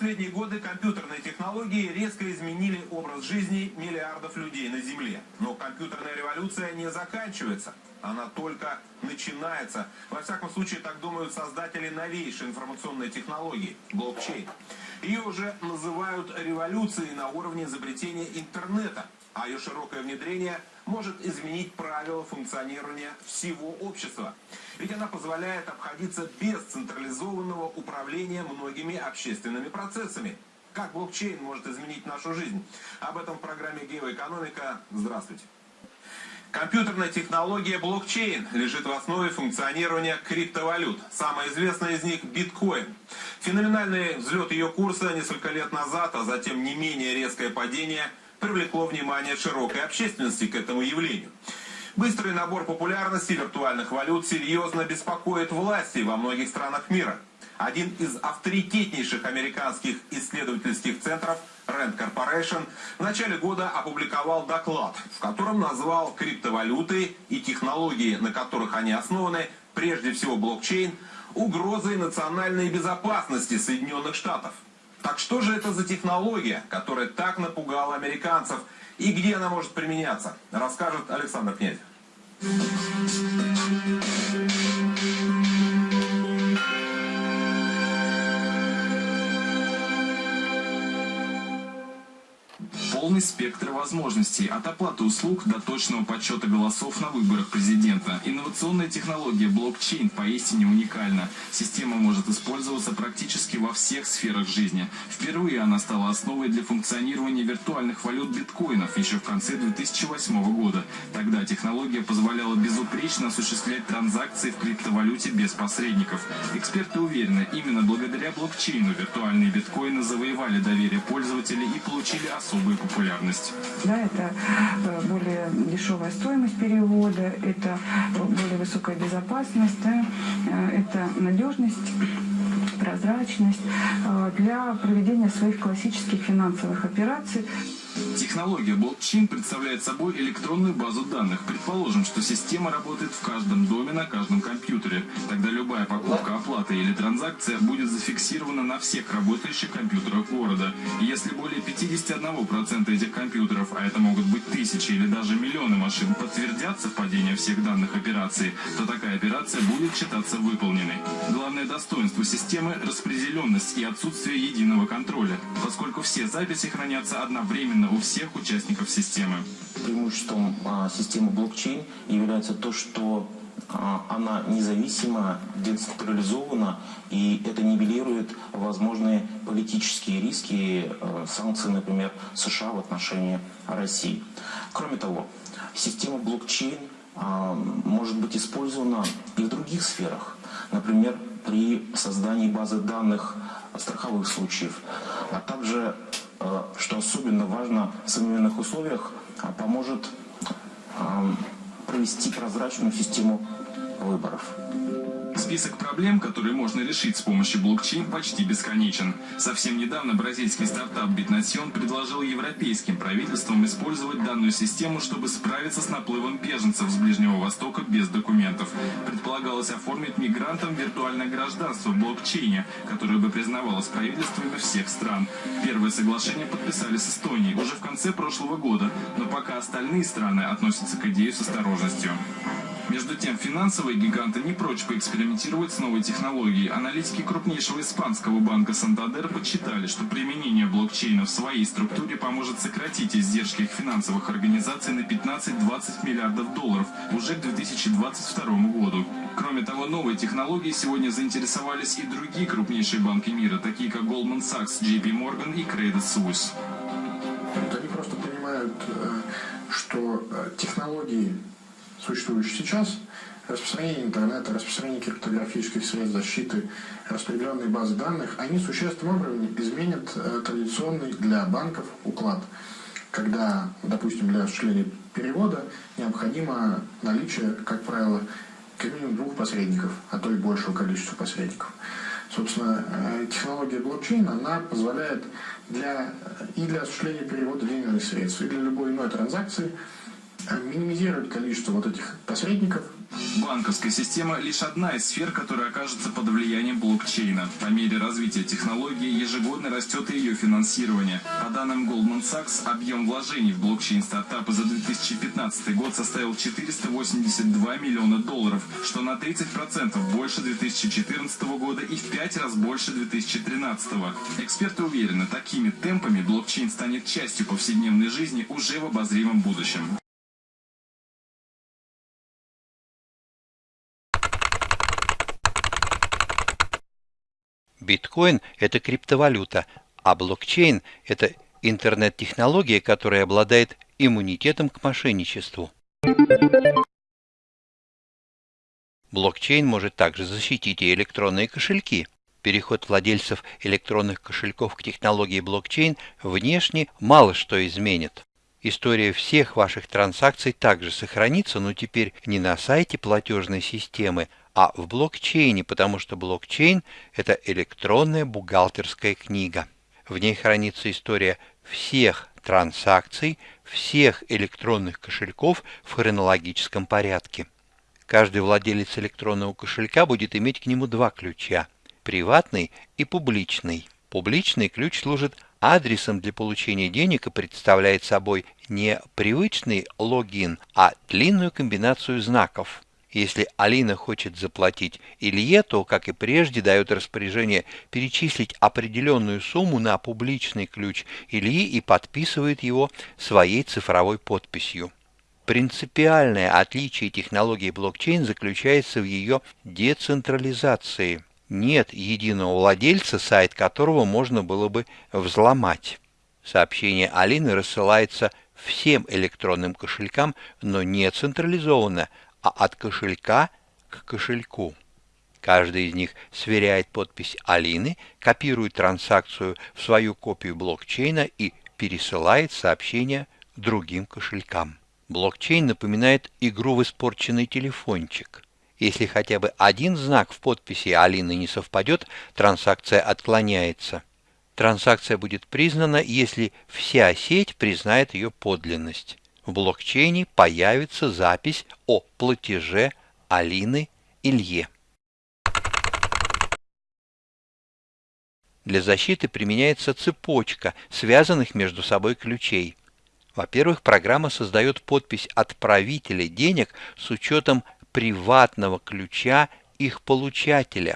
последние годы компьютерные технологии резко изменили образ жизни миллиардов людей на Земле. Но компьютерная революция не заканчивается. Она только начинается. Во всяком случае, так думают создатели новейшей информационной технологии – блокчейн. Ее уже называют революцией на уровне изобретения интернета, а ее широкое внедрение может изменить правила функционирования всего общества. Ведь она позволяет обходиться без централизованного управления многими общественными процессами. Как блокчейн может изменить нашу жизнь? Об этом в программе «Геоэкономика». Здравствуйте. Компьютерная технология блокчейн лежит в основе функционирования криптовалют. Самая известная из них – биткоин. Феноменальный взлет ее курса несколько лет назад, а затем не менее резкое падение привлекло внимание широкой общественности к этому явлению. Быстрый набор популярности виртуальных валют серьезно беспокоит власти во многих странах мира. Один из авторитетнейших американских исследовательских центров Rand Corporation в начале года опубликовал доклад, в котором назвал криптовалюты и технологии, на которых они основаны, прежде всего блокчейн, угрозой национальной безопасности Соединенных Штатов. Так что же это за технология, которая так напугала американцев и где она может применяться, расскажет Александр Князь. Полный спектр возможностей, от оплаты услуг до точного подсчета голосов на выборах президента. Инновационная технология блокчейн поистине уникальна. Система может использоваться практически во всех сферах жизни. Впервые она стала основой для функционирования виртуальных валют биткоинов еще в конце 2008 года. Тогда технология позволяла безупречно осуществлять транзакции в криптовалюте без посредников. Эксперты уверены, именно благодаря блокчейну виртуальные биткоины завоевали доверие пользователей и получили особые популярность популярность. Да, это э, более дешевая стоимость перевода, это более высокая безопасность, да, э, это надежность прозрачность э, для проведения своих классических финансовых операций. Технология блокчейн представляет собой электронную базу данных. Предположим, что система работает в каждом доме на каждом компьютере. Тогда любая покупка, оплата или транзакция будет зафиксирована на всех работающих компьютерах города. Если более 51% этих компьютеров, а это могут быть тысячи или даже миллионы машин, подтвердят совпадение всех данных операции, то такая операция будет считаться выполненной. Главное достоинство системы – распределенность и отсутствие единого контроля, поскольку все записи хранятся одновременно у всех участников системы. Преимуществом а, системы блокчейн является то, что а, она независима, децентрализована, и это нивелирует возможные политические риски, а, санкции, например, США в отношении России. Кроме того, система блокчейн а, может быть использована и в других сферах. Например, при создании базы данных страховых случаев, а также что особенно важно в современных условиях, а, поможет провести прозрачную систему выборов. Список проблем, которые можно решить с помощью блокчейн, почти бесконечен. Совсем недавно бразильский стартап Bitnation предложил европейским правительствам использовать данную систему, чтобы справиться с наплывом беженцев с Ближнего Востока без документов. Предполагалось оформить мигрантам виртуальное гражданство в блокчейне, которое бы признавалось правительствами всех стран. Первое соглашение подписали с Эстонией уже в конце прошлого года, но пока остальные страны относятся к идее с осторожностью. Между тем, финансовые гиганты не прочь поэкспериментировать с новой технологией. Аналитики крупнейшего испанского банка Сантадер подсчитали, что применение блокчейна в своей структуре поможет сократить издержки их финансовых организаций на 15-20 миллиардов долларов уже к 2022 году. Кроме того, новой технологией сегодня заинтересовались и другие крупнейшие банки мира, такие как Goldman Sachs, JP Morgan и Credit Suisse. Они просто понимают, э, что э, технологии существующий сейчас, распространение интернета, распространение криптографических средств защиты, распределенные базы данных, они существенным образом изменят э, традиционный для банков уклад, когда, допустим, для осуществления перевода необходимо наличие, как правило, как минимум двух посредников, а то и большего количества посредников. Собственно, э, технология блокчейн, она позволяет для, и для осуществления перевода денежных средств, и для любой иной транзакции минимизировать количество вот этих посредников, Банковская система – лишь одна из сфер, которая окажется под влиянием блокчейна. По мере развития технологии ежегодно растет и ее финансирование. По данным Goldman Sachs, объем вложений в блокчейн-стартапы за 2015 год составил 482 миллиона долларов, что на 30% больше 2014 года и в 5 раз больше 2013. Эксперты уверены, такими темпами блокчейн станет частью повседневной жизни уже в обозримом будущем. Биткоин – это криптовалюта, а блокчейн – это интернет-технология, которая обладает иммунитетом к мошенничеству. Блокчейн может также защитить и электронные кошельки. Переход владельцев электронных кошельков к технологии блокчейн внешне мало что изменит. История всех ваших транзакций также сохранится, но теперь не на сайте платежной системы, а в блокчейне, потому что блокчейн – это электронная бухгалтерская книга. В ней хранится история всех транзакций, всех электронных кошельков в хронологическом порядке. Каждый владелец электронного кошелька будет иметь к нему два ключа – приватный и публичный. Публичный ключ служит адресом для получения денег и представляет собой не привычный логин, а длинную комбинацию знаков – если Алина хочет заплатить Илье, то, как и прежде, дает распоряжение перечислить определенную сумму на публичный ключ Ильи и подписывает его своей цифровой подписью. Принципиальное отличие технологии блокчейн заключается в ее децентрализации. Нет единого владельца, сайт которого можно было бы взломать. Сообщение Алины рассылается всем электронным кошелькам, но не централизованно, а от кошелька к кошельку. Каждый из них сверяет подпись Алины, копирует транзакцию в свою копию блокчейна и пересылает сообщение другим кошелькам. Блокчейн напоминает игру в испорченный телефончик. Если хотя бы один знак в подписи Алины не совпадет, транзакция отклоняется. Транзакция будет признана, если вся сеть признает ее подлинность в блокчейне появится запись о платеже Алины Илье. Для защиты применяется цепочка связанных между собой ключей. Во-первых, программа создает подпись отправителя денег с учетом приватного ключа их получателя.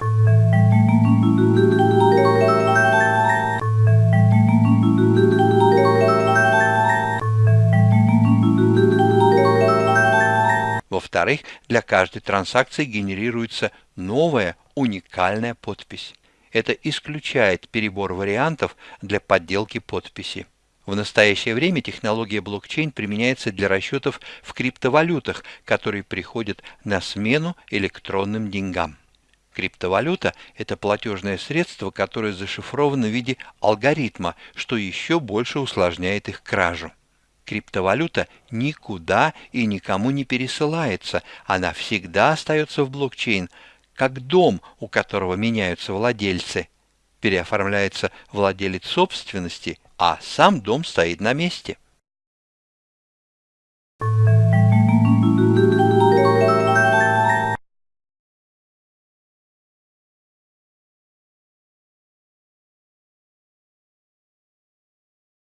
Во-вторых, для каждой транзакции генерируется новая уникальная подпись. Это исключает перебор вариантов для подделки подписи. В настоящее время технология блокчейн применяется для расчетов в криптовалютах, которые приходят на смену электронным деньгам. Криптовалюта – это платежное средство, которое зашифровано в виде алгоритма, что еще больше усложняет их кражу. Криптовалюта никуда и никому не пересылается, она всегда остается в блокчейн, как дом, у которого меняются владельцы. Переоформляется владелец собственности, а сам дом стоит на месте.